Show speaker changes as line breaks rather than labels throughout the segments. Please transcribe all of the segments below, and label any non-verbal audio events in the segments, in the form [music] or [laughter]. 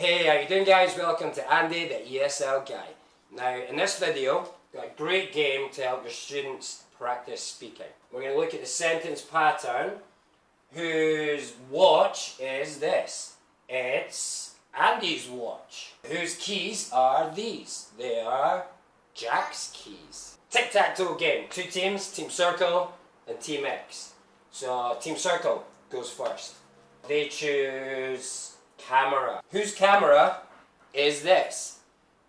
Hey, how you doing guys? Welcome to Andy, the ESL guy. Now, in this video, got a great game to help your students practice speaking. We're going to look at the sentence pattern whose watch is this. It's Andy's watch. Whose keys are these? They are Jack's keys. Tic-tac-toe game. Two teams, Team Circle and Team X. So Team Circle goes first. They choose camera. Whose camera is this?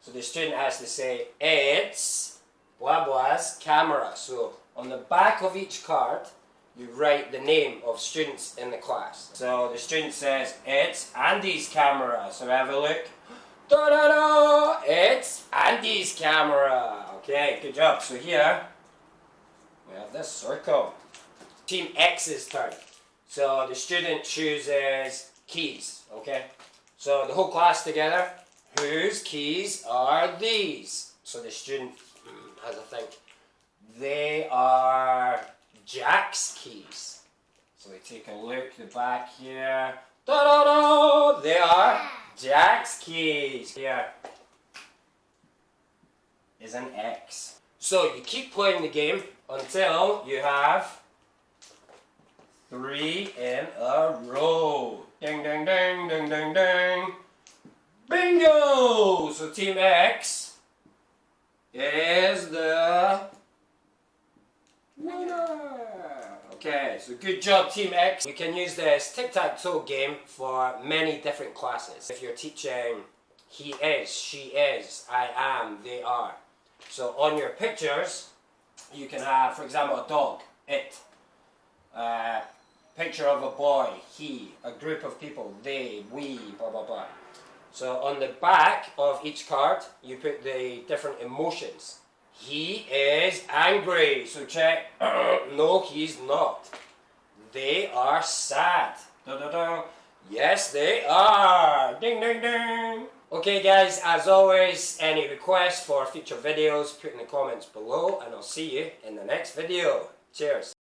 So the student has to say, it's blah blah's camera. So on the back of each card, you write the name of students in the class. So the student says, it's Andy's camera. So have a look. Da da da! It's Andy's camera. Okay, good job. So here, we have this circle. Team X's turn. So the student chooses keys, okay? So the whole class together, whose keys are these? So the student hmm, has a think. They are Jack's keys. So we take a look, the back here. Da da da! They are Jack's keys. Here is an X. So you keep playing the game until you have Three in a row. Ding, ding, ding, ding, ding, ding. Bingo! So Team X is the winner. Okay, so good job Team X. You can use this tic-tac-toe game for many different classes. If you're teaching he is, she is, I am, they are. So on your pictures, you can have, for example, a dog, it. Picture of a boy, he, a group of people, they, we, blah blah blah. So on the back of each card, you put the different emotions. He is angry, so check, [clears throat] no he's not. They are sad. Da, da, da. Yes they are. Ding ding ding. Okay guys, as always, any requests for future videos, put in the comments below and I'll see you in the next video. Cheers.